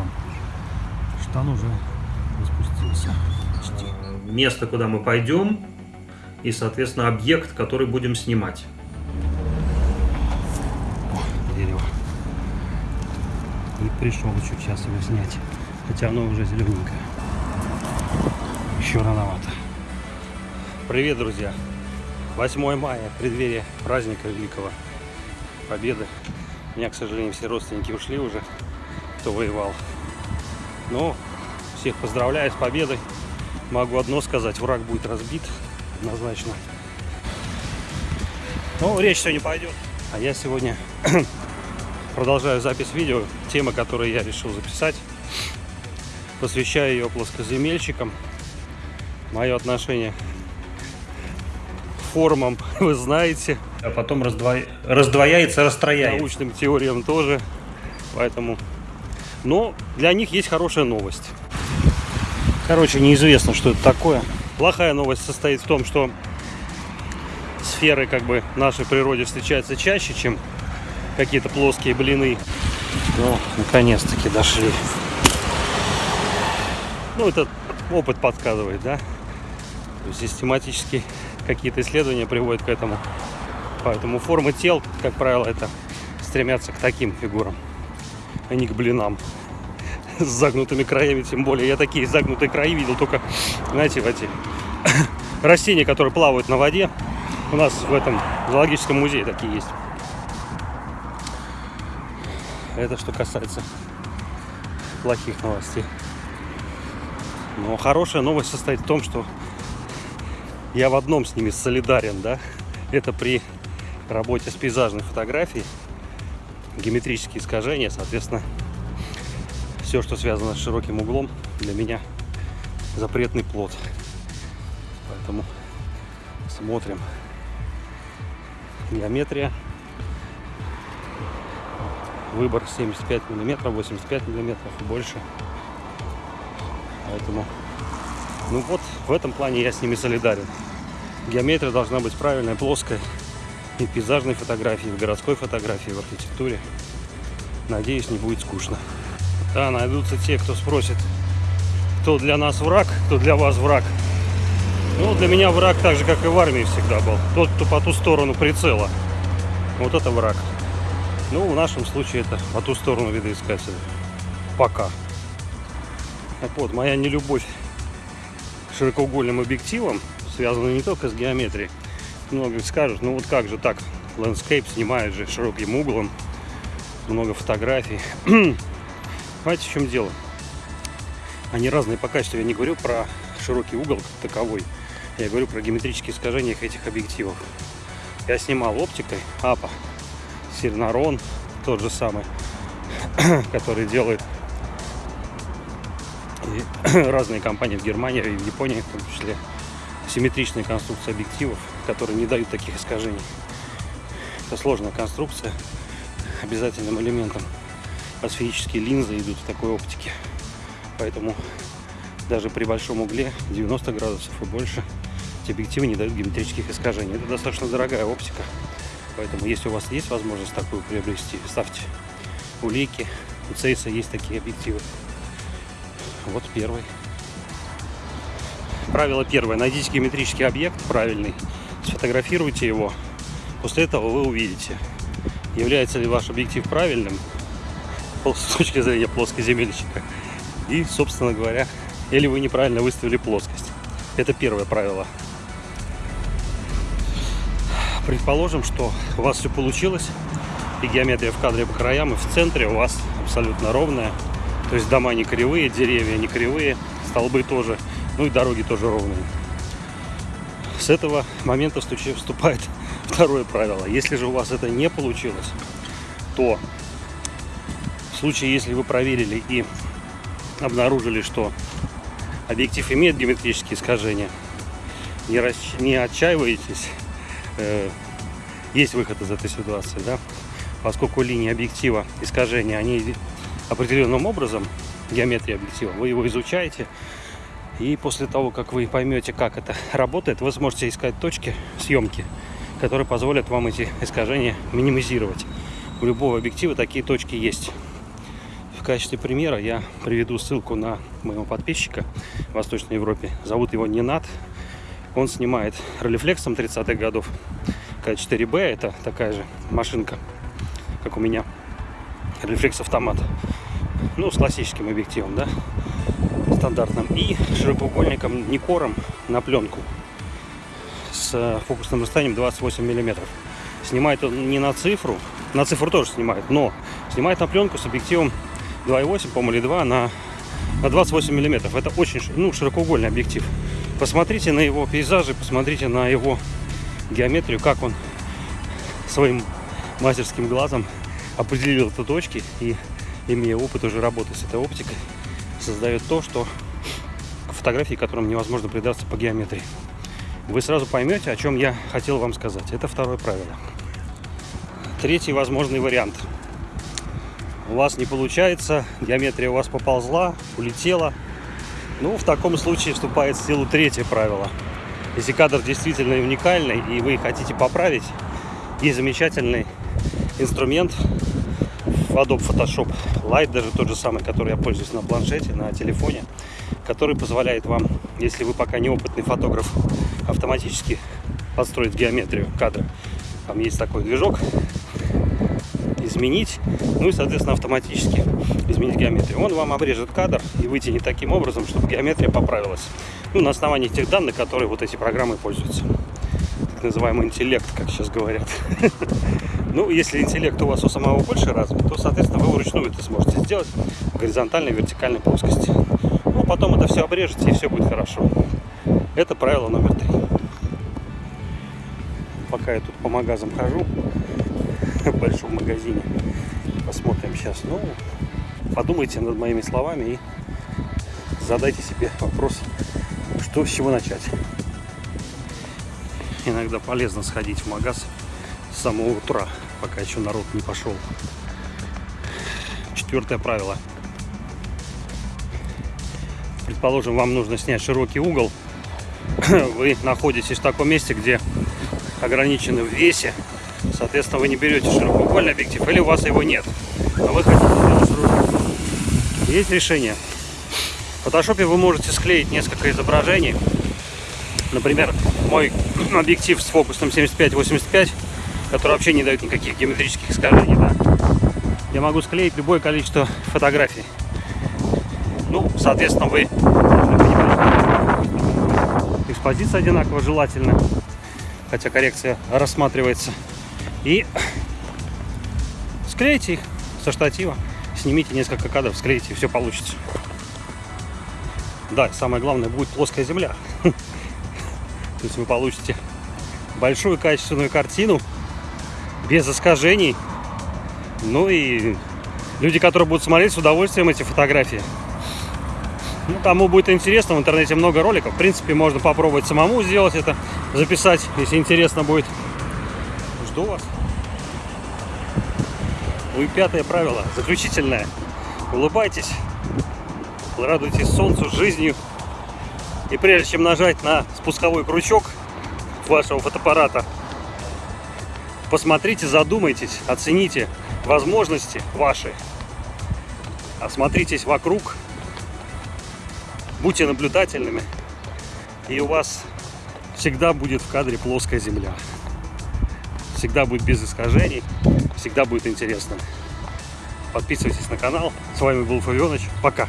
штан. Штан уже распустился почти. место, куда мы пойдем, и, соответственно, объект, который будем снимать. О, дерево. И пришел чуть сейчас его снять. Хотя оно уже зелененькое. Еще рановато. Привет, друзья! 8 мая, преддверие праздника Великого Победы. У меня, к сожалению, все родственники ушли уже, кто воевал. Но всех поздравляю с победой. Могу одно сказать, враг будет разбит однозначно. Но речь сегодня пойдет. А я сегодня продолжаю запись видео. Тема, которую я решил записать. Посвящаю ее плоскоземельщикам. Мое отношение к формам вы знаете. А потом раздво- раздвояется, расстрояется. Научным теориям тоже. Поэтому... Но для них есть хорошая новость. Короче, неизвестно, что это такое. Плохая новость состоит в том, что сферы как бы в нашей природе встречаются чаще, чем какие-то плоские блины. Ну, наконец-таки дошли. Ну, этот опыт подсказывает, да? Систематически какие-то исследования приводят к этому. Поэтому формы тел, как правило, это стремятся к таким фигурам, а не к блинам с загнутыми краями, тем более. Я такие загнутые краи видел только, знаете, в эти растения, которые плавают на воде. У нас в этом зоологическом музее такие есть. Это что касается плохих новостей. Но хорошая новость состоит в том, что я в одном с ними солидарен, да. Это при работе с пейзажной фотографией, геометрические искажения, соответственно, все, что связано с широким углом, для меня запретный плод. Поэтому смотрим. Геометрия. Выбор 75 миллиметров, 85 миллиметров и больше. Поэтому, ну вот, в этом плане я с ними солидарен. Геометрия должна быть правильная, плоская. И в пейзажной фотографии, и в городской фотографии, в архитектуре. Надеюсь, не будет скучно. Да, найдутся те, кто спросит, кто для нас враг, кто для вас враг. Ну, для меня враг так же, как и в армии всегда был. Тот, кто по ту сторону прицела. Вот это враг. Ну, в нашем случае это по ту сторону видоискателя. Пока. Так вот, моя нелюбовь к широкоугольным объективам связана не только с геометрией. Многие скажут, ну вот как же так, landscape снимает же широким углом, много фотографий. Понимаете, в чем дело? Они разные по качеству. Я не говорю про широкий угол как таковой. Я говорю про геометрические искажения этих объективов. Я снимал оптикой АПА, Сирнарон, тот же самый, который делает разные компании в Германии и в Японии, в том числе, симметричные конструкции объективов, которые не дают таких искажений. Это сложная конструкция. Обязательным элементом асферические линзы идут в такой оптике. Поэтому даже при большом угле 90 градусов и больше эти объективы не дают геометрических искажений. Это достаточно дорогая оптика. Поэтому если у вас есть возможность такую приобрести, ставьте улики. У Цейса есть такие объективы. Вот первый. Правило первое. Найдите геометрический объект правильный, сфотографируйте его. После этого вы увидите, является ли ваш объектив правильным с точки зрения плоскоземельщика. И, собственно говоря, или вы неправильно выставили плоскость. Это первое правило. Предположим, что у вас все получилось, и геометрия в кадре по краям, и в центре у вас абсолютно ровная. То есть дома не кривые, деревья не кривые, столбы тоже, ну и дороги тоже ровные. С этого момента вступает второе правило. Если же у вас это не получилось, то в случае, если вы проверили и обнаружили, что объектив имеет геометрические искажения, не, расч... не отчаивайтесь, э, есть выход из этой ситуации, да, поскольку линии объектива искажения, они определенным образом, геометрия объектива, вы его изучаете, и после того, как вы поймете, как это работает, вы сможете искать точки съемки, которые позволят вам эти искажения минимизировать. У любого объектива такие точки есть. в качестве примера я приведу ссылку на моего подписчика в Восточной Европе. Зовут его Ненат. Он снимает ролифлексом 30-х годов. К4Б это такая же машинка, как у меня. Ролифлекс автомат. Ну, с классическим объективом, да, стандартным. И широкоугольником Никором на пленку с фокусным расстоянием 28 миллиметров. Снимает он не на цифру, на цифру тоже снимает, но снимает на пленку с объективом 2,8, по-моему, или 2 на, на 28 миллиметров. Это очень ну, широкоугольный объектив. Посмотрите на его пейзажи, посмотрите на его геометрию, как он своим мастерским глазом определил эти точки и, имея опыт уже работы с этой оптикой, создает то, что фотографии, которым невозможно придаться по геометрии. Вы сразу поймете, о чем я хотел вам сказать. Это второе правило. Третий возможный вариант. У вас не получается, геометрия у вас поползла, улетела. Ну, в таком случае вступает в силу третье правило. Если кадр действительно уникальный и вы хотите поправить, есть замечательный инструмент Adobe Photoshop Lite, даже тот же самый, который я пользуюсь на планшете, на телефоне, который позволяет вам, если вы пока неопытный фотограф, автоматически подстроить геометрию кадра. Там есть такой движок, изменить, ну и, соответственно, автоматически изменить геометрию. Он вам обрежет кадр и вытянет таким образом, чтобы геометрия поправилась. Ну, на основании тех данных, которые вот эти программы пользуются. Называемый интеллект, как сейчас говорят. Ну, если интеллект у вас у самого больше развит, то, соответственно, вы вручную это сможете сделать в горизонтальной, вертикальной плоскости. Ну, потом это все обрежете, и все будет хорошо. Это правило номер три. Пока я тут по магазам хожу, в большом магазине, посмотрим сейчас. Ну, подумайте над моими словами и задайте себе вопрос, что с чего начать. Иногда полезно сходить в магаз с самого утра, пока еще народ не пошел. Четвертое правило. Предположим, вам нужно снять широкий угол. Вы находитесь в таком месте, где ограничены в весе. Соответственно, вы не берете широкоугольный объектив, или у вас его нет. Но вы хотите. Есть решение. В фотошопе вы можете склеить несколько изображений. Например, мой объектив с фокусом 75-85 которые вообще не дают никаких геометрических искажений, да, я могу склеить любое количество фотографий. Ну, соответственно, вы экспозиция одинаково желательно, хотя коррекция рассматривается. И склейте их со штатива, снимите несколько кадров, склейте, и все получится. Да, самое главное будет плоская земля. То есть вы получите большую качественную картину без искажений. Ну и люди, которые будут смотреть с удовольствием эти фотографии. Ну, кому будет интересно, в интернете много роликов. В принципе, можно попробовать самому сделать это, записать, если интересно будет. Жду вас. Ну и пятое правило, заключительное. Улыбайтесь, радуйтесь солнцу, жизнью. И прежде чем нажать на спусковой крючок вашего фотоаппарата, Посмотрите, задумайтесь, оцените возможности ваши. Осмотритесь вокруг, будьте наблюдательными, и у вас всегда будет в кадре плоская земля. Всегда будет без искажений, всегда будет интересно. Подписывайтесь на канал. С вами был Фавионыч. Пока.